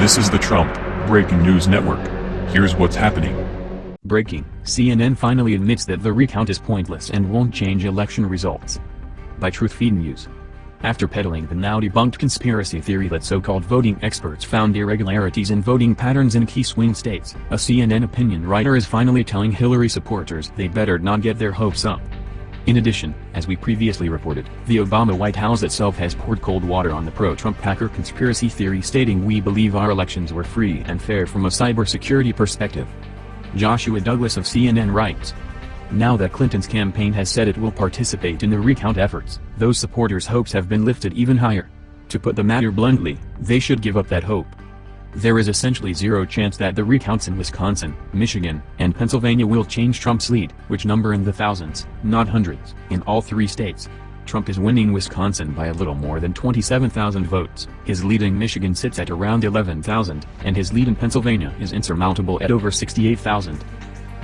This is the Trump Breaking News Network. Here's what's happening. Breaking, CNN finally admits that the recount is pointless and won't change election results. By Truthfeed News. After peddling the now debunked conspiracy theory that so-called voting experts found irregularities in voting patterns in key swing states, a CNN opinion writer is finally telling Hillary supporters they better not get their hopes up. In addition, as we previously reported, the Obama White House itself has poured cold water on the pro-Trump Packer conspiracy theory stating we believe our elections were free and fair from a cybersecurity perspective. Joshua Douglas of CNN writes, now that Clinton's campaign has said it will participate in the recount efforts, those supporters' hopes have been lifted even higher. To put the matter bluntly, they should give up that hope. There is essentially zero chance that the recounts in Wisconsin, Michigan, and Pennsylvania will change Trump's lead, which number in the thousands, not hundreds, in all three states. Trump is winning Wisconsin by a little more than 27,000 votes, his lead in Michigan sits at around 11,000, and his lead in Pennsylvania is insurmountable at over 68,000.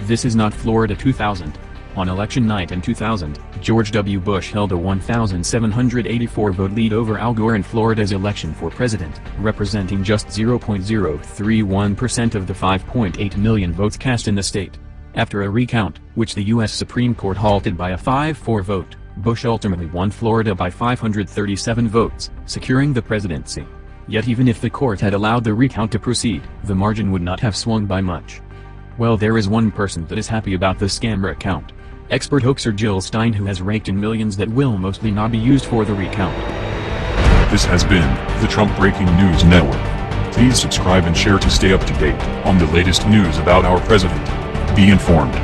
This is not Florida 2000. On election night in 2000, George W. Bush held a 1,784 vote lead over Al Gore in Florida's election for president, representing just 0.031% of the 5.8 million votes cast in the state. After a recount, which the U.S. Supreme Court halted by a 5-4 vote, Bush ultimately won Florida by 537 votes, securing the presidency. Yet even if the court had allowed the recount to proceed, the margin would not have swung by much. Well there is one person that is happy about the scammer account. Expert hoaxer Jill Stein who has raked in millions that will mostly not be used for the recount. This has been the Trump Breaking News Network. Please subscribe and share to stay up to date on the latest news about our president. Be informed.